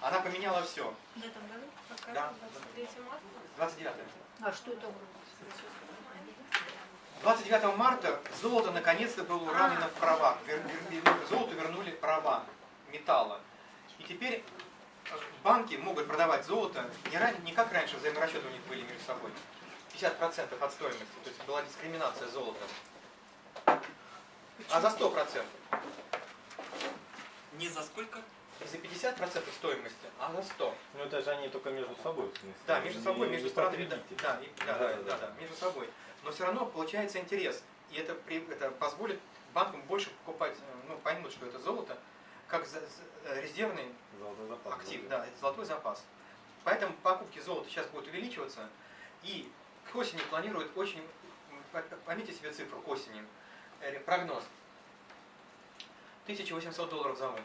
Она поменяла все. В этом году? Пока Да. 23 марта? 29 А что это? 29 марта золото наконец-то было уравнено в правах. Вер- вер- вер- Золоту вернули права металла. И теперь банки могут продавать золото не, ран- не как раньше взаиморасчеты у них были между собой. 50% от стоимости. То есть была дискриминация золота. А за 100%. Не за сколько? За 50% стоимости, а за 100. Ну это же они только между собой. Да, между собой, между странами, да, да, да, да, да, да, между собой. Но все равно получается интерес. И это, это позволит банкам больше покупать, э, ну, поймут, что это золото, как за- за- э, резервный Золотой запас. актив, да, это золотой запас. Поэтому покупки золота сейчас будут увеличиваться. И к осени планируют очень, поймите себе цифру к осени, Э, прогноз. 1800 долларов за унцию.